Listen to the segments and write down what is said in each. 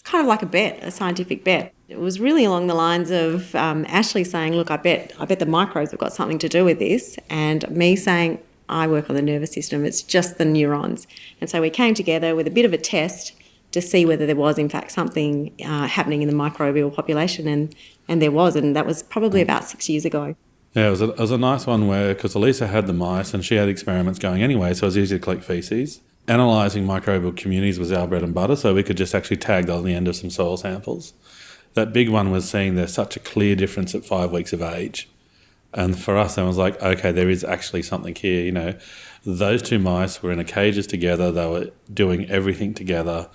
It's kind of like a bet, a scientific bet. It was really along the lines of um, Ashley saying, "Look, I bet, I bet the microbes have got something to do with this," and me saying, "I work on the nervous system. It's just the neurons." And so we came together with a bit of a test to see whether there was, in fact, something uh, happening in the microbial population, and and there was, and that was probably about six years ago. Yeah, it was a, it was a nice one where because Elisa had the mice and she had experiments going anyway, so it was easy to collect feces analysing microbial communities was our bread and butter, so we could just actually tag on the end of some soil samples. That big one was seeing there's such a clear difference at five weeks of age. And for us, I was like, okay, there is actually something here. You know, those two mice were in a cages together. They were doing everything together.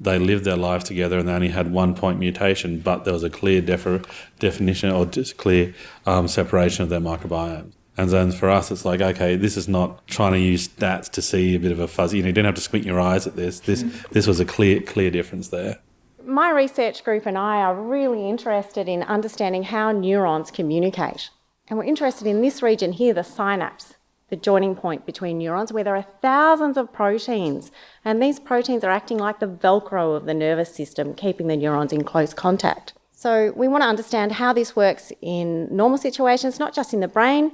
They lived their lives together, and they only had one point mutation. But there was a clear definition or just clear um, separation of their microbiome. And then for us, it's like, okay, this is not trying to use stats to see a bit of a fuzzy. You know, you don't have to squint your eyes at this. This mm. this was a clear clear difference there. My research group and I are really interested in understanding how neurons communicate. And we're interested in this region here, the synapse, the joining point between neurons, where there are thousands of proteins. And these proteins are acting like the Velcro of the nervous system, keeping the neurons in close contact. So we want to understand how this works in normal situations, not just in the brain,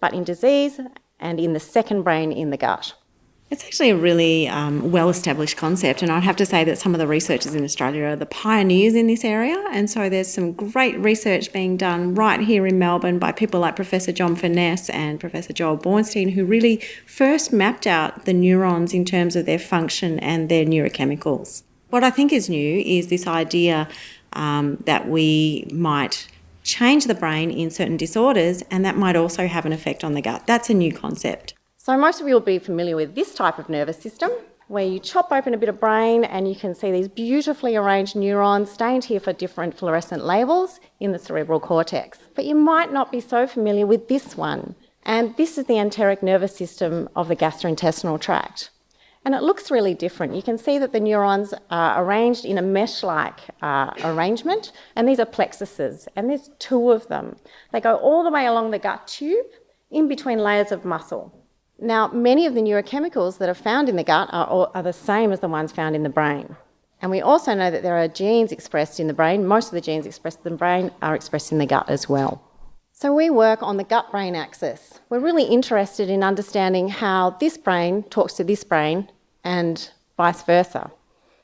but in disease and in the second brain in the gut. It's actually a really um, well established concept, and I'd have to say that some of the researchers in Australia are the pioneers in this area. And so there's some great research being done right here in Melbourne by people like Professor John Furness and Professor Joel Bornstein, who really first mapped out the neurons in terms of their function and their neurochemicals. What I think is new is this idea um, that we might change the brain in certain disorders, and that might also have an effect on the gut. That's a new concept. So, most of you will be familiar with this type of nervous system where you chop open a bit of brain and you can see these beautifully arranged neurons stained here for different fluorescent labels in the cerebral cortex. But you might not be so familiar with this one. And this is the enteric nervous system of the gastrointestinal tract. And it looks really different. You can see that the neurons are arranged in a mesh-like uh, arrangement, and these are plexuses, and there's two of them. They go all the way along the gut tube, in between layers of muscle. Now, many of the neurochemicals that are found in the gut are, are the same as the ones found in the brain. And we also know that there are genes expressed in the brain. Most of the genes expressed in the brain are expressed in the gut as well. So we work on the gut-brain axis. We're really interested in understanding how this brain talks to this brain and vice versa.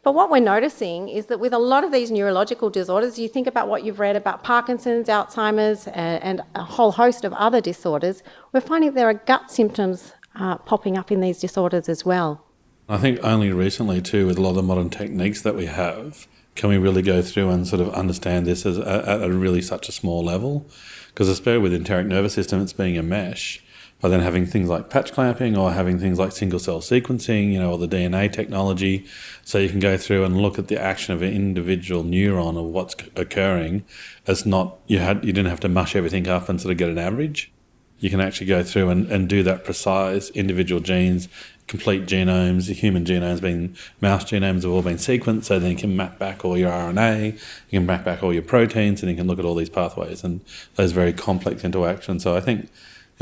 But what we're noticing is that with a lot of these neurological disorders, you think about what you've read about Parkinson's, Alzheimer's, and, a whole host of other disorders, we're finding there are gut symptoms uh, popping up in these disorders as well. I think only recently, too, with a lot of the modern techniques that we have, can we really go through and sort of understand this as a, at a really such a small level? Because especially with enteric nervous system, it's being a mesh by then having things like patch clamping or having things like single cell sequencing, you know, or the DNA technology. So you can go through and look at the action of an individual neuron of what's occurring. It's not, you had, you didn't have to mush everything up and sort of get an average. You can actually go through and, and do that precise individual genes, complete genomes, human genomes being mouse genomes have all been sequenced, so then you can map back all your RNA, you can map back all your proteins, and you can look at all these pathways and those very complex interactions. So I think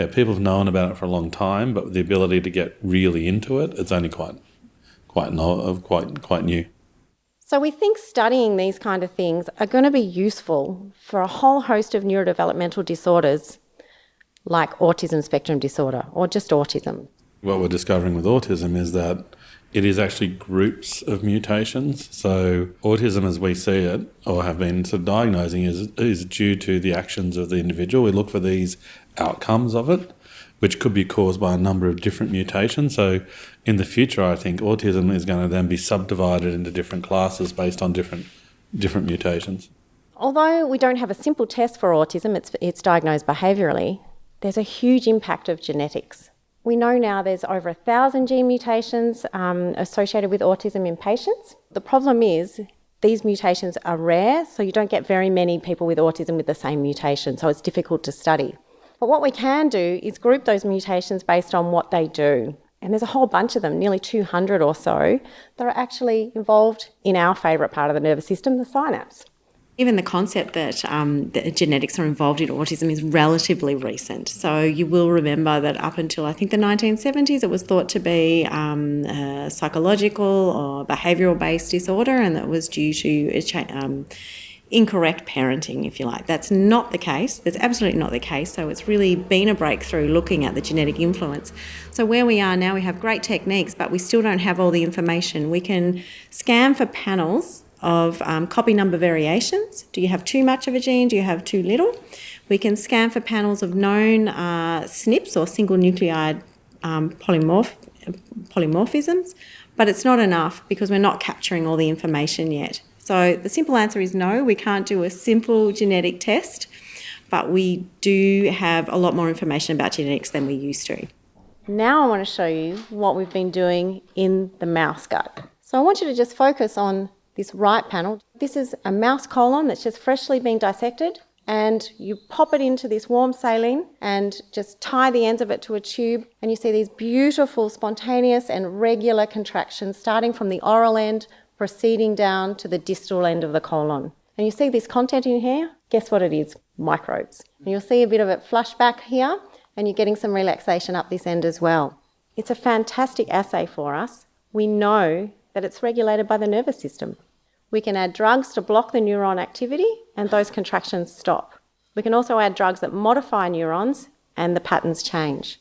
yeah, people have known about it for a long time, but the ability to get really into it, it's only quite, quite, no, uh, quite, quite new. So we think studying these kind of things are going to be useful for a whole host of neurodevelopmental disorders like autism spectrum disorder or just autism. What we're discovering with autism is that it is actually groups of mutations. So autism, as we see it, or have been sort of diagnosing, is is due to the actions of the individual. We look for these outcomes of it, which could be caused by a number of different mutations. So in the future, I think autism is going to then be subdivided into different classes based on different different mutations. Although we don't have a simple test for autism, it's it's diagnosed behaviourally. There's a huge impact of genetics. We know now there's over a thousand gene mutations um, associated with autism in patients. The problem is these mutations are rare, so you don't get very many people with autism with the same mutation, so it's difficult to study. But what we can do is group those mutations based on what they do. And there's a whole bunch of them, nearly 200 or so, that are actually involved in our favourite part of the nervous system, the synapse. Even the concept that, um, that genetics are involved in autism is relatively recent. So you will remember that up until I think the 1970s, it was thought to be um, a psychological or behavioural based disorder, and that was due to um, incorrect parenting, if you like. That's not the case. That's absolutely not the case. So it's really been a breakthrough looking at the genetic influence. So where we are now, we have great techniques, but we still don't have all the information. We can scan for panels of um, copy number variations. Do you have too much of a gene? Do you have too little? We can scan for panels of known uh, SNPs or single nucleotide um, polymorph polymorphisms, but it's not enough because we're not capturing all the information yet. So the simple answer is no, we can't do a simple genetic test, but we do have a lot more information about genetics than we used to. Now I want to show you what we've been doing in the mouse gut. So I want you to just focus on this right panel. This is a mouse colon that's just freshly been dissected and you pop it into this warm saline and just tie the ends of it to a tube and you see these beautiful spontaneous and regular contractions starting from the oral end proceeding down to the distal end of the colon. And you see this content in here? Guess what it is? Microbes. And you'll see a bit of it flush back here and you're getting some relaxation up this end as well. It's a fantastic assay for us. We know that it's regulated by the nervous system. We can add drugs to block the neuron activity and those contractions stop. We can also add drugs that modify neurons and the patterns change.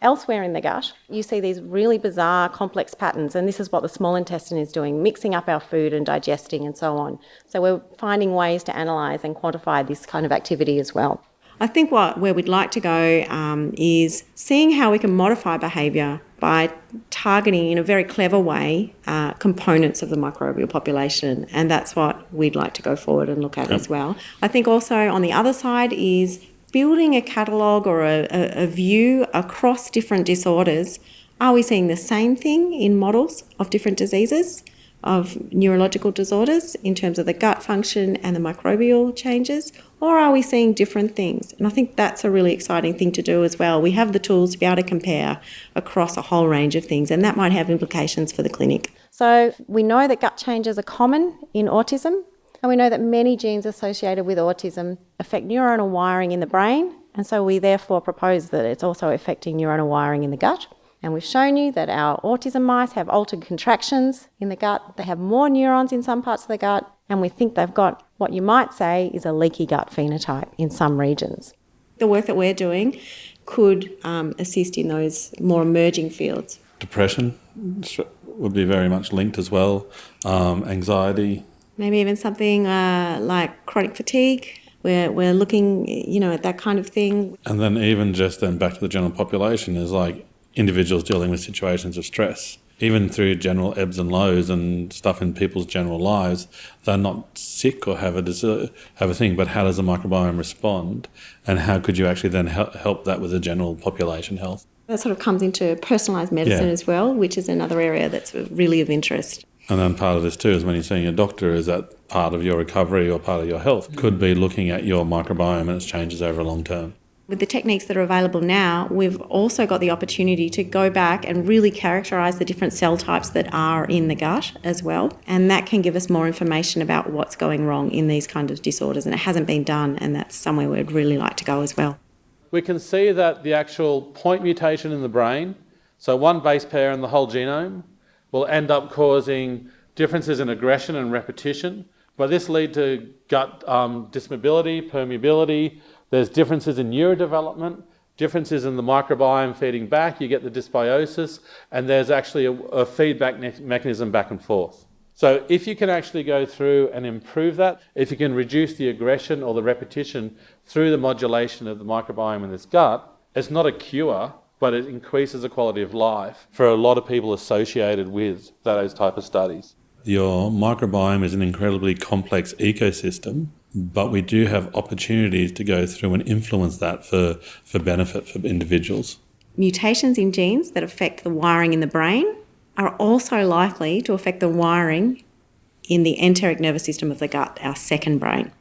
Elsewhere in the gut, you see these really bizarre, complex patterns, and this is what the small intestine is doing, mixing up our food and digesting and so on. So we're finding ways to analyse and quantify this kind of activity as well. I think what where we'd like to go um, is seeing how we can modify behaviour by targeting in a very clever way uh, components of the microbial population, and that's what we'd like to go forward and look at yep. as well. I think also on the other side is building a catalogue or a, a, a view across different disorders. Are we seeing the same thing in models of different diseases? of neurological disorders in terms of the gut function and the microbial changes, or are we seeing different things? And I think that's a really exciting thing to do as well. We have the tools to be able to compare across a whole range of things, and that might have implications for the clinic. So we know that gut changes are common in autism, and we know that many genes associated with autism affect neuronal wiring in the brain, and so we therefore propose that it's also affecting neuronal wiring in the gut. And we've shown you that our autism mice have altered contractions in the gut. They have more neurons in some parts of the gut, and we think they've got what you might say is a leaky gut phenotype in some regions. The work that we're doing could um, assist in those more emerging fields. Depression would be very much linked as well, um, anxiety. Maybe even something uh, like chronic fatigue. We're, we're looking, you know, at that kind of thing. And then even just then back to the general population is like individuals dealing with situations of stress. Even through general ebbs and lows and stuff in people's general lives, they're not sick or have a have a thing. But how does the microbiome respond, and how could you actually then help, help that with the general population health? That sort of comes into personalised medicine yeah. as well, which is another area that's really of interest. And then part of this too is when you're seeing a doctor, is that part of your recovery or part of your health? Mm. Could be looking at your microbiome and its changes over a long term with the techniques that are available now, we've also got the opportunity to go back and really characterise the different cell types that are in the gut as well. And that can give us more information about what's going wrong in these kind of disorders. And it hasn't been done, and that's somewhere we'd really like to go as well. We can see that the actual point mutation in the brain, so one base pair in the whole genome, will end up causing differences in aggression and repetition. But this lead to gut um, dysmotility, permeability, there's differences in neurodevelopment, differences in the microbiome feeding back, you get the dysbiosis, and there's actually a, a feedback mechanism back and forth. So if you can actually go through and improve that, if you can reduce the aggression or the repetition through the modulation of the microbiome in this gut, it's not a cure, but it increases the quality of life for a lot of people associated with those type of studies. Your microbiome is an incredibly complex ecosystem but we do have opportunities to go through and influence that for, for benefit for individuals. Mutations in genes that affect the wiring in the brain are also likely to affect the wiring in the enteric nervous system of the gut, our second brain.